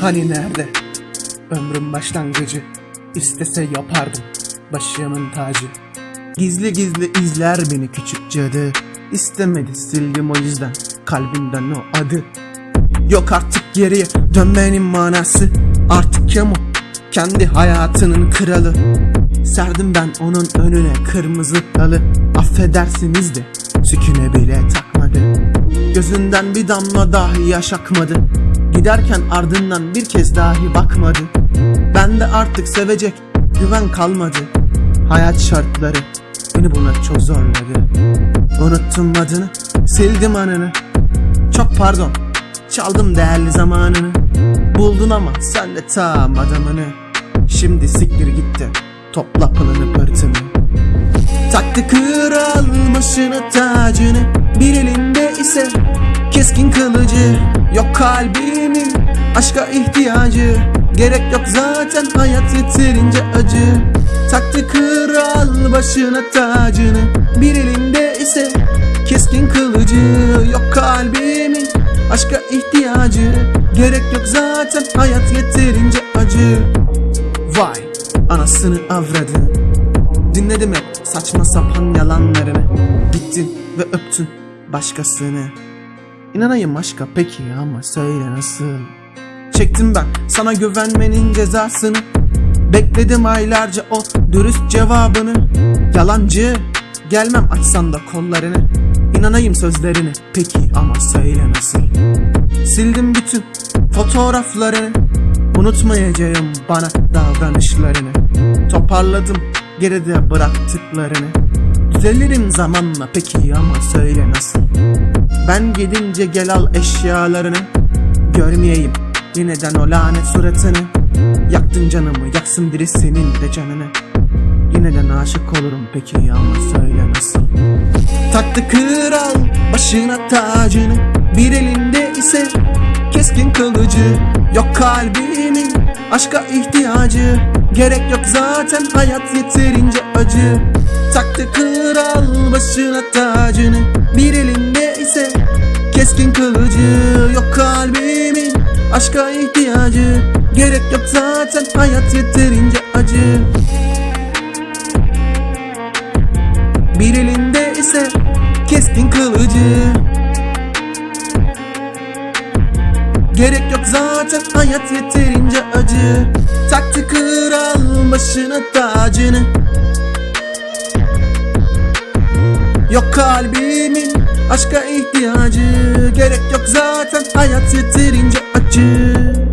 hani nerede? Ömrüm başlangıcı. İstese yapardım başımın tacı. Gizli gizli izler beni küçük cadı. İstemedi sildim o yüzden kalbimden o adı. Yok artık geriye dönmenin manası. Artık Kemo kendi hayatının kralı. Serdim ben onun önüne kırmızı dalı. Affedersiniz de tüküne bile takmadı. Gözünden bir damla dahi yaş akmadı Giderken ardından bir kez dahi bakmadı. Ben de artık sevecek güven kalmadı. Hayat şartları beni buna çok zorladı. Unuttum adını sildim anını. Çok pardon çaldım değerli zamanını. Buldun ama sen de tam adamını. Şimdi siktir gitti topla pılını pırtını. Taktı kral başına tacını Bir elinde ise keskin kılıcı Yok kalbimin aşka ihtiyacı. Gerek yok zaten hayat yeterince acı. Taktı kral başına tacını. Bir elinde ise keskin kılıcı Yok kalbimin aşka ihtiyacı. Gerek yok zaten hayat yeterince acı. Vay anasını avradı Dinledim hep saçma sapan yalanlarını. Gittin ve öptün başkasını. İnanayım aşka peki ama söyle nasıl? Çektim ben sana güvenmenin cezasını. Bekledim aylarca o dürüst cevabını. Yalancı gelmem açsan da kollarını. İnanayım sözlerine peki ama söyle nasıl? Sildim bütün fotoğraflarını. Unutmayacağım bana davranışlarını. Toparladım geride bıraktıklarını. Düzelirim zamanla peki ama söyle Ben gidince gel al eşyalarını. Görmeyeyim yeniden o lanet suratını. Yaktın canımı yaksın biri senin de canını. Yeniden aşık olurum peki ama söyle nasıl? Taktı kral başına tacını Bir elinde ise keskin kılıcı. Yok kalbimin aşka ihtiyacı Gerek yok zaten hayat yeterince acı. Taktı kral başına tacını Bir elinde keskin kılıcı Yok kalbimin. Aşka ihtiyacı Gerek yok zaten. Hayat yeterince acı. Bir elinde ise keskin kılıcı. Gerek yok zaten. Hayat yeterince acı. Taktı kral başına tacını. Yok kalbimin aşka ihtiyacı Gerek yok zaten. Hayat yeterince acı